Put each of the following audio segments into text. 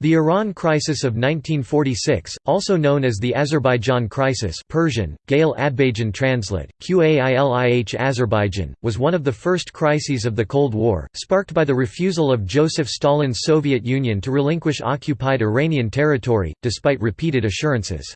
The Iran Crisis of 1946, also known as the Azerbaijan Crisis Persian, Gail Adbajan translate, Qailih Azerbaijan, was one of the first crises of the Cold War, sparked by the refusal of Joseph Stalin's Soviet Union to relinquish occupied Iranian territory, despite repeated assurances.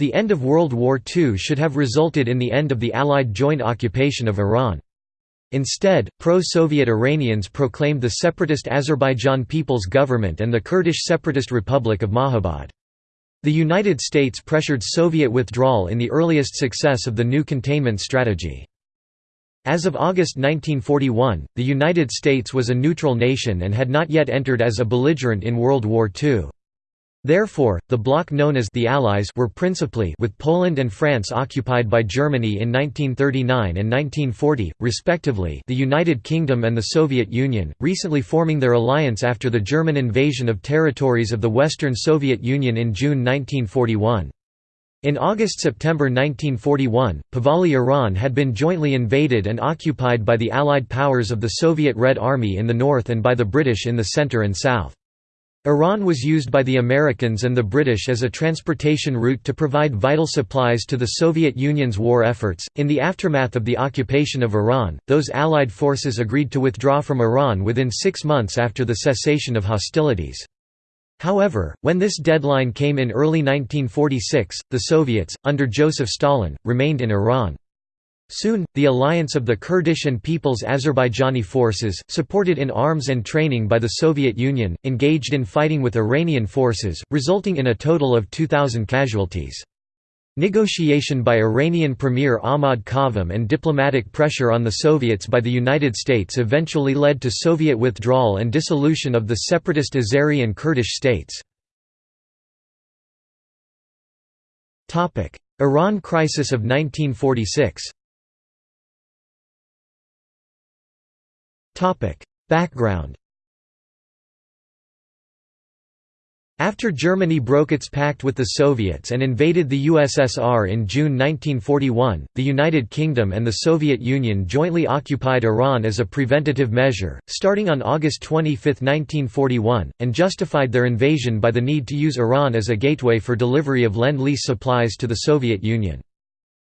The end of World War II should have resulted in the end of the Allied joint occupation of Iran. Instead, pro-Soviet Iranians proclaimed the separatist Azerbaijan People's Government and the Kurdish Separatist Republic of Mahabad. The United States pressured Soviet withdrawal in the earliest success of the new containment strategy. As of August 1941, the United States was a neutral nation and had not yet entered as a belligerent in World War II. Therefore, the bloc known as the Allies were principally with Poland and France occupied by Germany in 1939 and 1940, respectively the United Kingdom and the Soviet Union, recently forming their alliance after the German invasion of territories of the Western Soviet Union in June 1941. In August–September 1941, Pahlavi Iran had been jointly invaded and occupied by the Allied powers of the Soviet Red Army in the north and by the British in the centre and south. Iran was used by the Americans and the British as a transportation route to provide vital supplies to the Soviet Union's war efforts. In the aftermath of the occupation of Iran, those Allied forces agreed to withdraw from Iran within six months after the cessation of hostilities. However, when this deadline came in early 1946, the Soviets, under Joseph Stalin, remained in Iran. Soon, the alliance of the Kurdish and People's Azerbaijani forces, supported in arms and training by the Soviet Union, engaged in fighting with Iranian forces, resulting in a total of 2,000 casualties. Negotiation by Iranian Premier Ahmad Qavam and diplomatic pressure on the Soviets by the United States eventually led to Soviet withdrawal and dissolution of the separatist Azeri and Kurdish states. Iran crisis of 1946 Background After Germany broke its pact with the Soviets and invaded the USSR in June 1941, the United Kingdom and the Soviet Union jointly occupied Iran as a preventative measure, starting on August 25, 1941, and justified their invasion by the need to use Iran as a gateway for delivery of Lend-Lease supplies to the Soviet Union.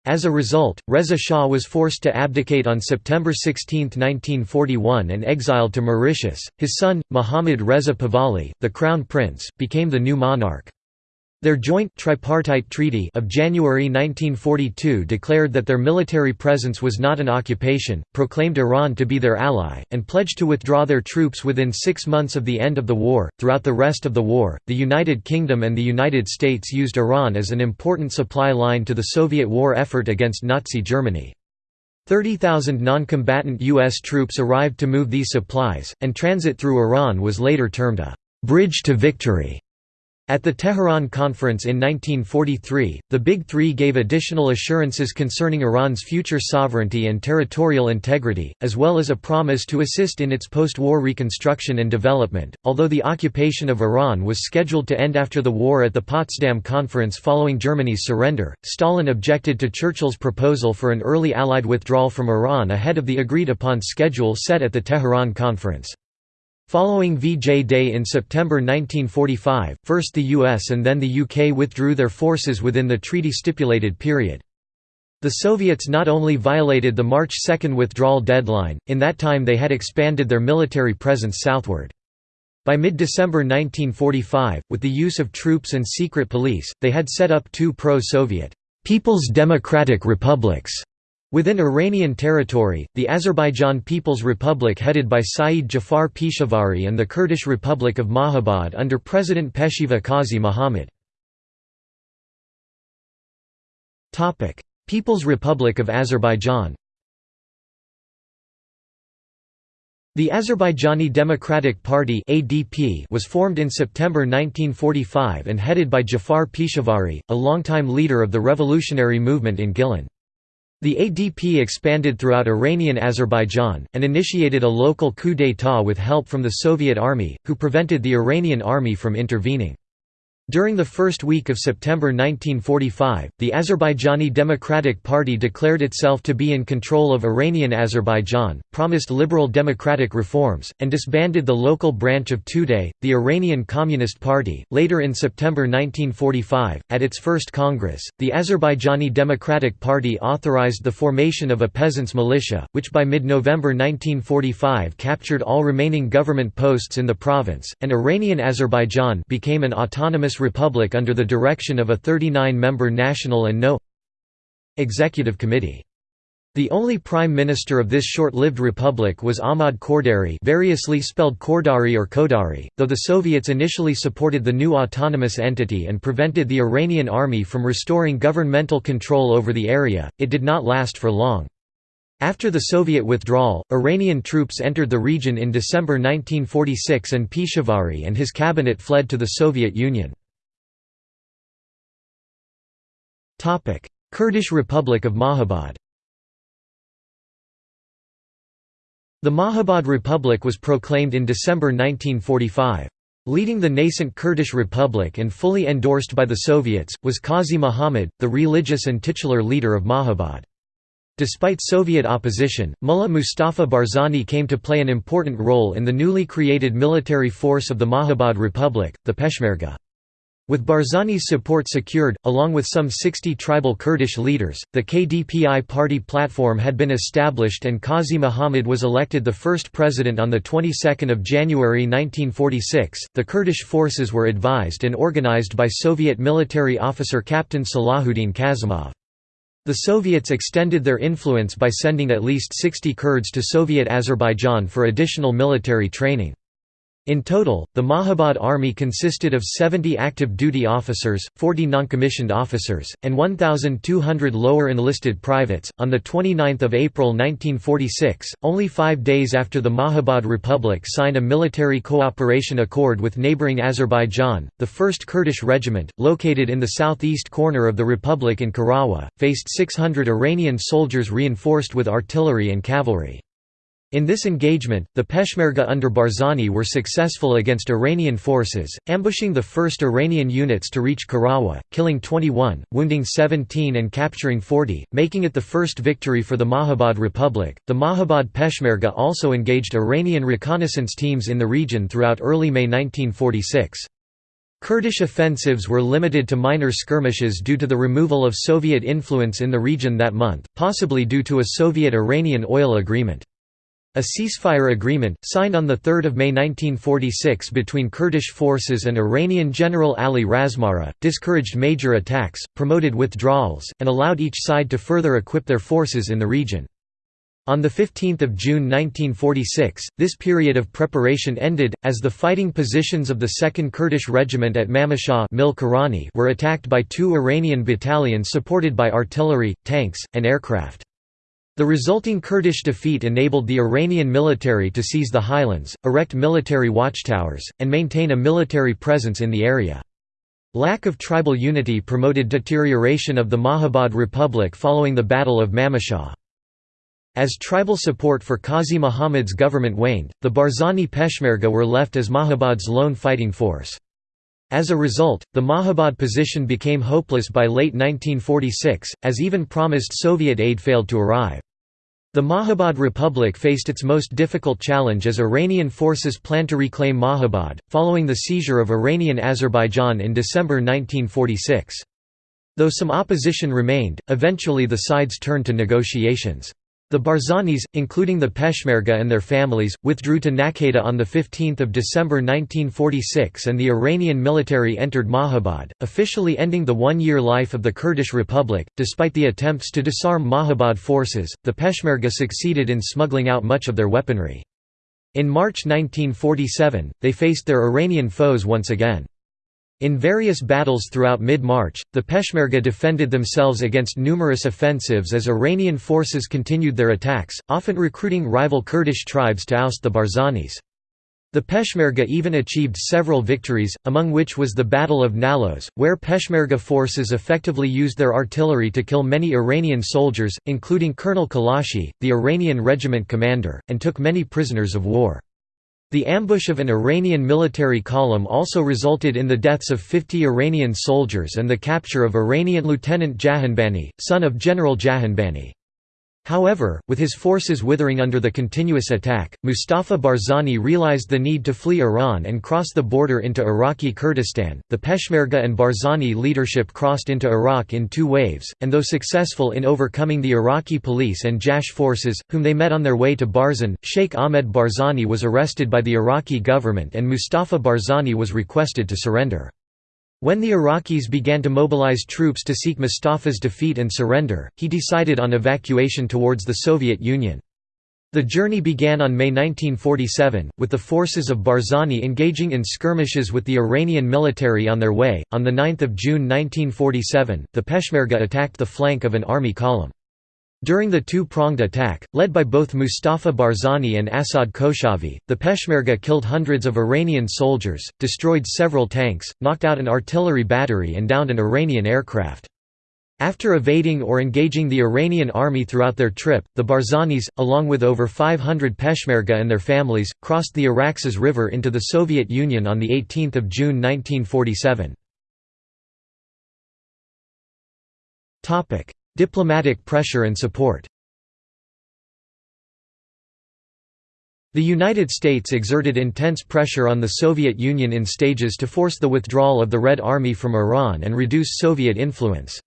As a result, Reza Shah was forced to abdicate on September 16, 1941 and exiled to Mauritius. His son, Mohammad Reza Pahlavi, the crown prince, became the new monarch. Their joint tripartite treaty of January 1942 declared that their military presence was not an occupation, proclaimed Iran to be their ally, and pledged to withdraw their troops within six months of the end of the war. Throughout the rest of the war, the United Kingdom and the United States used Iran as an important supply line to the Soviet war effort against Nazi Germany. 30,000 non-combatant U.S. troops arrived to move these supplies, and transit through Iran was later termed a «bridge to victory». At the Tehran Conference in 1943, the Big Three gave additional assurances concerning Iran's future sovereignty and territorial integrity, as well as a promise to assist in its post-war reconstruction and development. Although the occupation of Iran was scheduled to end after the war at the Potsdam Conference following Germany's surrender, Stalin objected to Churchill's proposal for an early Allied withdrawal from Iran ahead of the agreed-upon schedule set at the Tehran Conference. Following VJ Day in September 1945, first the US and then the UK withdrew their forces within the treaty-stipulated period. The Soviets not only violated the March 2 withdrawal deadline, in that time they had expanded their military presence southward. By mid-December 1945, with the use of troops and secret police, they had set up two pro-Soviet People's Democratic Republics Within Iranian territory, the Azerbaijan People's Republic headed by Saeed Jafar Pishavari and the Kurdish Republic of Mahabad under President Pesheva Qazi Muhammad. People's Republic of Azerbaijan The Azerbaijani Democratic Party (ADP) was formed in September 1945 and headed by Jafar Pishavari, a longtime leader of the revolutionary movement in Gilan. The ADP expanded throughout Iranian Azerbaijan, and initiated a local coup d'état with help from the Soviet army, who prevented the Iranian army from intervening. During the first week of September 1945, the Azerbaijani Democratic Party declared itself to be in control of Iranian Azerbaijan, promised liberal democratic reforms, and disbanded the local branch of Tudeh, the Iranian Communist Party. Later in September 1945, at its first Congress, the Azerbaijani Democratic Party authorized the formation of a peasants' militia, which by mid November 1945 captured all remaining government posts in the province, and Iranian Azerbaijan became an autonomous Republic under the direction of a 39-member National and No. Executive Committee. The only prime minister of this short-lived republic was Ahmad Kordari variously spelled Kordari or Kodari, though the Soviets initially supported the new autonomous entity and prevented the Iranian army from restoring governmental control over the area, it did not last for long. After the Soviet withdrawal, Iranian troops entered the region in December 1946 and Pishavari and his cabinet fled to the Soviet Union. Kurdish Republic of Mahabad The Mahabad Republic was proclaimed in December 1945. Leading the nascent Kurdish Republic and fully endorsed by the Soviets, was Qazi Muhammad, the religious and titular leader of Mahabad. Despite Soviet opposition, Mullah Mustafa Barzani came to play an important role in the newly created military force of the Mahabad Republic, the Peshmerga. With Barzani's support secured, along with some 60 tribal Kurdish leaders, the KDPI party platform had been established and Qazi Muhammad was elected the first president on the 22nd of January 1946. The Kurdish forces were advised and organized by Soviet military officer Captain Salahuddin Kazimov. The Soviets extended their influence by sending at least 60 Kurds to Soviet Azerbaijan for additional military training. In total, the Mahabad army consisted of 70 active duty officers, 40 noncommissioned officers, and 1,200 lower enlisted privates. On 29 April 1946, only five days after the Mahabad Republic signed a military cooperation accord with neighboring Azerbaijan, the 1st Kurdish Regiment, located in the southeast corner of the republic in Karawa, faced 600 Iranian soldiers reinforced with artillery and cavalry. In this engagement, the Peshmerga under Barzani were successful against Iranian forces, ambushing the first Iranian units to reach Karawa, killing 21, wounding 17 and capturing 40, making it the first victory for the Mahabad Republic. The Mahabad Peshmerga also engaged Iranian reconnaissance teams in the region throughout early May 1946. Kurdish offensives were limited to minor skirmishes due to the removal of Soviet influence in the region that month, possibly due to a Soviet-Iranian oil agreement. A ceasefire agreement, signed on 3 May 1946 between Kurdish forces and Iranian General Ali Razmara, discouraged major attacks, promoted withdrawals, and allowed each side to further equip their forces in the region. On 15 June 1946, this period of preparation ended, as the fighting positions of the 2nd Kurdish Regiment at Mamashah were attacked by two Iranian battalions supported by artillery, tanks, and aircraft. The resulting Kurdish defeat enabled the Iranian military to seize the highlands, erect military watchtowers, and maintain a military presence in the area. Lack of tribal unity promoted deterioration of the Mahabad Republic following the Battle of Mamashah. As tribal support for Qazi Muhammad's government waned, the Barzani Peshmerga were left as Mahabad's lone fighting force. As a result, the Mahabad position became hopeless by late 1946, as even promised Soviet aid failed to arrive. The Mahabad Republic faced its most difficult challenge as Iranian forces planned to reclaim Mahabad, following the seizure of Iranian Azerbaijan in December 1946. Though some opposition remained, eventually the sides turned to negotiations. The Barzanis, including the Peshmerga and their families, withdrew to Nakheda on 15 December 1946 and the Iranian military entered Mahabad, officially ending the one-year life of the Kurdish Republic. Despite the attempts to disarm Mahabad forces, the Peshmerga succeeded in smuggling out much of their weaponry. In March 1947, they faced their Iranian foes once again. In various battles throughout mid-March, the Peshmerga defended themselves against numerous offensives as Iranian forces continued their attacks, often recruiting rival Kurdish tribes to oust the Barzanis. The Peshmerga even achieved several victories, among which was the Battle of Nalos, where Peshmerga forces effectively used their artillery to kill many Iranian soldiers, including Colonel Kalashi, the Iranian regiment commander, and took many prisoners of war. The ambush of an Iranian military column also resulted in the deaths of 50 Iranian soldiers and the capture of Iranian Lieutenant Jahanbani, son of General Jahanbani. However, with his forces withering under the continuous attack, Mustafa Barzani realized the need to flee Iran and cross the border into Iraqi Kurdistan. The Peshmerga and Barzani leadership crossed into Iraq in two waves, and though successful in overcoming the Iraqi police and Jash forces, whom they met on their way to Barzan, Sheikh Ahmed Barzani was arrested by the Iraqi government and Mustafa Barzani was requested to surrender. When the Iraqis began to mobilize troops to seek Mustafa's defeat and surrender, he decided on evacuation towards the Soviet Union. The journey began on May 1947, with the forces of Barzani engaging in skirmishes with the Iranian military on their way. On 9 June 1947, the Peshmerga attacked the flank of an army column. During the two-pronged attack, led by both Mustafa Barzani and Asad Koshavi, the Peshmerga killed hundreds of Iranian soldiers, destroyed several tanks, knocked out an artillery battery and downed an Iranian aircraft. After evading or engaging the Iranian army throughout their trip, the Barzanis, along with over 500 Peshmerga and their families, crossed the Araxes River into the Soviet Union on 18 June 1947. Diplomatic pressure and support The United States exerted intense pressure on the Soviet Union in stages to force the withdrawal of the Red Army from Iran and reduce Soviet influence.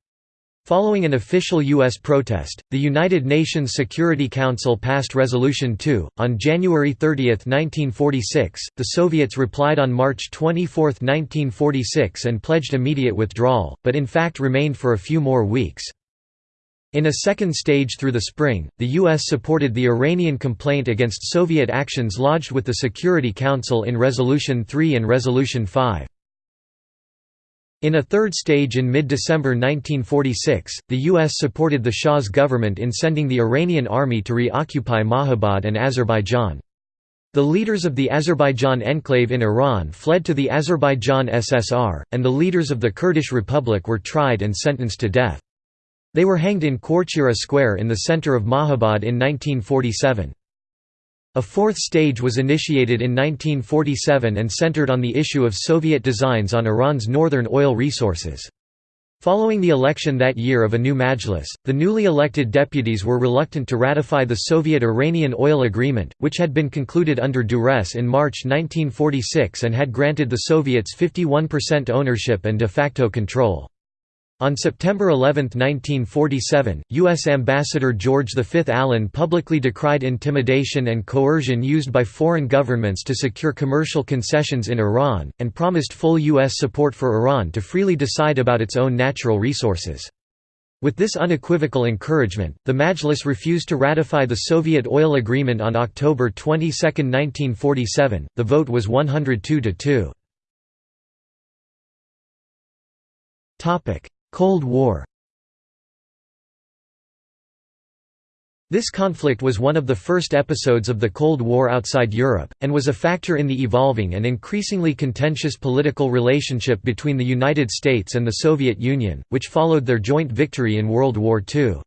Following an official U.S. protest, the United Nations Security Council passed Resolution 2. On January 30, 1946, the Soviets replied on March 24, 1946 and pledged immediate withdrawal, but in fact remained for a few more weeks. In a second stage through the spring, the U.S. supported the Iranian complaint against Soviet actions lodged with the Security Council in Resolution 3 and Resolution 5. In a third stage in mid-December 1946, the U.S. supported the Shah's government in sending the Iranian army to reoccupy Mahabad and Azerbaijan. The leaders of the Azerbaijan enclave in Iran fled to the Azerbaijan SSR, and the leaders of the Kurdish Republic were tried and sentenced to death. They were hanged in Korchira Square in the center of Mahabad in 1947. A fourth stage was initiated in 1947 and centered on the issue of Soviet designs on Iran's northern oil resources. Following the election that year of a new Majlis, the newly elected deputies were reluctant to ratify the Soviet-Iranian oil agreement, which had been concluded under duress in March 1946 and had granted the Soviets 51% ownership and de facto control. On September 11, 1947, U.S. Ambassador George V. Allen publicly decried intimidation and coercion used by foreign governments to secure commercial concessions in Iran, and promised full U.S. support for Iran to freely decide about its own natural resources. With this unequivocal encouragement, the Majlis refused to ratify the Soviet oil agreement on October 22, 1947. The vote was 102 to 2. Topic: Cold War This conflict was one of the first episodes of the Cold War outside Europe, and was a factor in the evolving and increasingly contentious political relationship between the United States and the Soviet Union, which followed their joint victory in World War II.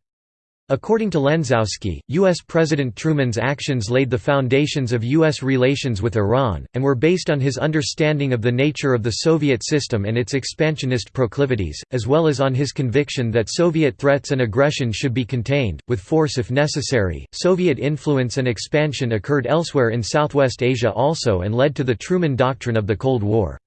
According to Lenczowski, U.S. President Truman's actions laid the foundations of U.S. relations with Iran, and were based on his understanding of the nature of the Soviet system and its expansionist proclivities, as well as on his conviction that Soviet threats and aggression should be contained, with force if necessary. Soviet influence and expansion occurred elsewhere in Southwest Asia also and led to the Truman Doctrine of the Cold War.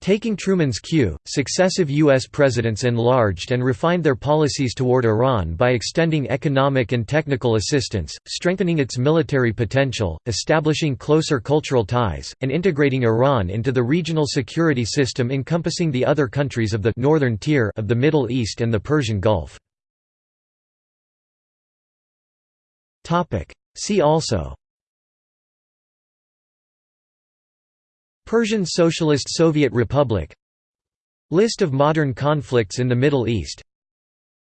Taking Truman's cue, successive U.S. presidents enlarged and refined their policies toward Iran by extending economic and technical assistance, strengthening its military potential, establishing closer cultural ties, and integrating Iran into the regional security system encompassing the other countries of the northern tier of the Middle East and the Persian Gulf. See also Persian Socialist Soviet Republic. List of modern conflicts in the Middle East.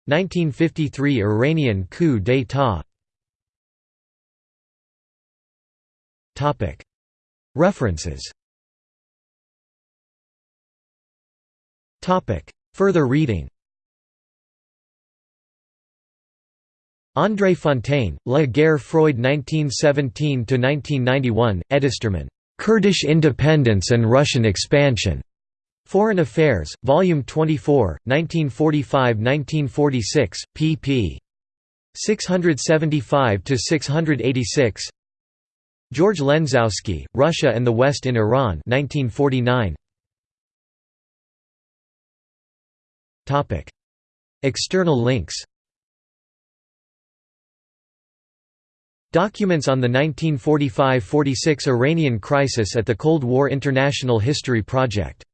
1953 Iranian coup d'état. References. Further reading. André Fontaine, La guerre froide 1917–1991, Edistermann Kurdish Independence and Russian Expansion. Foreign Affairs, Volume 24, 1945–1946, pp. 675–686 George Lenczowski, Russia and the West in Iran 1949. External links Documents on the 1945–46 Iranian crisis at the Cold War International History Project